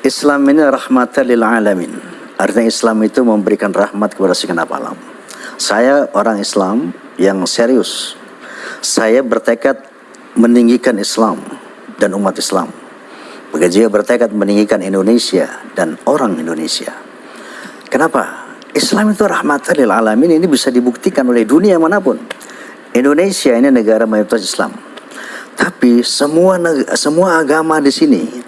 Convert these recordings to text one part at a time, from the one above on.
Islam ini rahmatan lil alamin. Artinya Islam itu memberikan rahmat kepada segenap alam. Saya orang Islam yang serius. Saya bertekad meninggikan Islam dan umat Islam. Begitu bertekad meninggikan Indonesia dan orang Indonesia. Kenapa? Islam itu rahmatan lil alamin ini bisa dibuktikan oleh dunia mana pun. Indonesia ini negara mayoritas Islam. Tapi semua semua agama di sini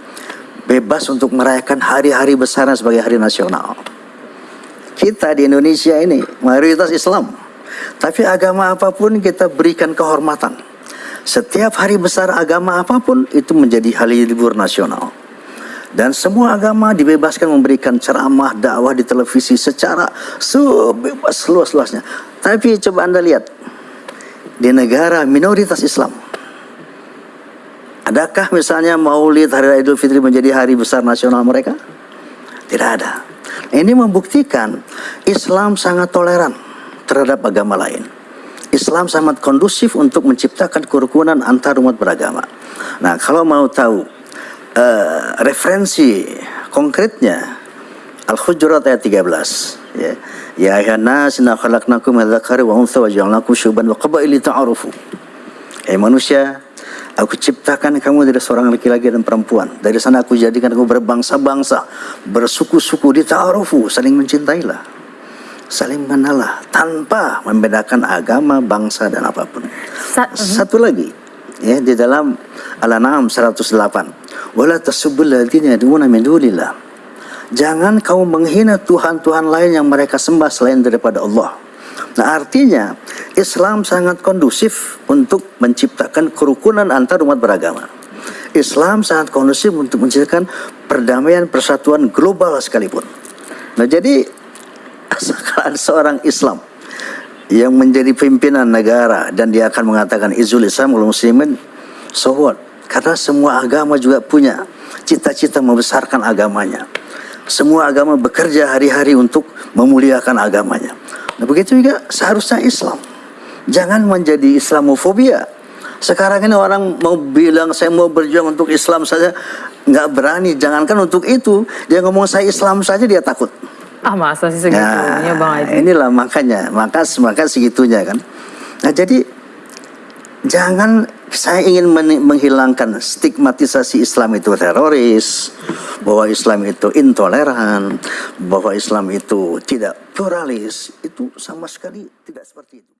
bebas untuk merayakan hari-hari besar sebagai hari nasional. Kita di Indonesia ini mayoritas Islam. Tapi agama apa pun kita berikan kehormatan. Setiap hari besar agama apa pun itu menjadi hari libur nasional. Dan semua agama dibebaskan memberikan ceramah, dakwah di televisi secara sebebas luas-luasnya. Tapi coba Anda lihat, di negara minoritas Islam, Adakah misalnya maulid hari Idul Fitri menjadi hari besar nasional mereka? Tidak ada. Ini membuktikan Islam sangat toleran terhadap agama lain. Islam sangat kondusif untuk menciptakan kerukunan antar umat beragama. Nah, kalau mau tahu uh, referensi konkretnya Al-Hujurat ayat 13 ya. Ya ayuhan nas inna khalaqnakum min dzakari wa untha wa ja'alnakum syuban wa qabaila ta'arufu. Eh manusia, Aku ciptakan kamu dari seorang laki-laki dan perempuan. Dari sana aku jadikan kamu berbangsa-bangsa, bersuku-suku, dita'arufu, saling mencintailah. Saling mengenallah tanpa membedakan agama, bangsa dan apa pun. Sa mhm. Satu lagi, ya di dalam Al-An'am 108. Wala tasubbul ladzina yad'una min dunillah. Jangan kau menghina tuhan-tuhan lain yang mereka sembah selain daripada Allah. Nah artinya Islam sangat kondusif untuk menciptakan kerukunan antar umat beragama. Islam sangat kondusif untuk menciptakan perdamaian persatuan global sekalipun. Nah jadi sekarang seorang Islam yang menjadi pimpinan negara dan dia akan mengatakan izul Islam kalau muslimin so what? Karena semua agama juga punya cita-cita membesarkan agamanya. Semua agama bekerja hari-hari untuk memuliakan agamanya. Nah, begitu juga seharusnya Islam. Jangan menjadi Islamofobia. Sekarang ini orang mau bilang saya mau berjuang untuk Islam saja nggak berani. Jangankan untuk itu, dia ngomong saya Islam saja dia takut. Ah masa sih segitunya nah, bang Aji? Inilah makanya, maka maka segitunya kan. Nah jadi jangan saya ingin menghilangkan stigmatisasi Islam itu teroris, bahwa Islam itu intoleran, bahwa Islam itu tidak pluralis, itu sama sekali tidak seperti itu.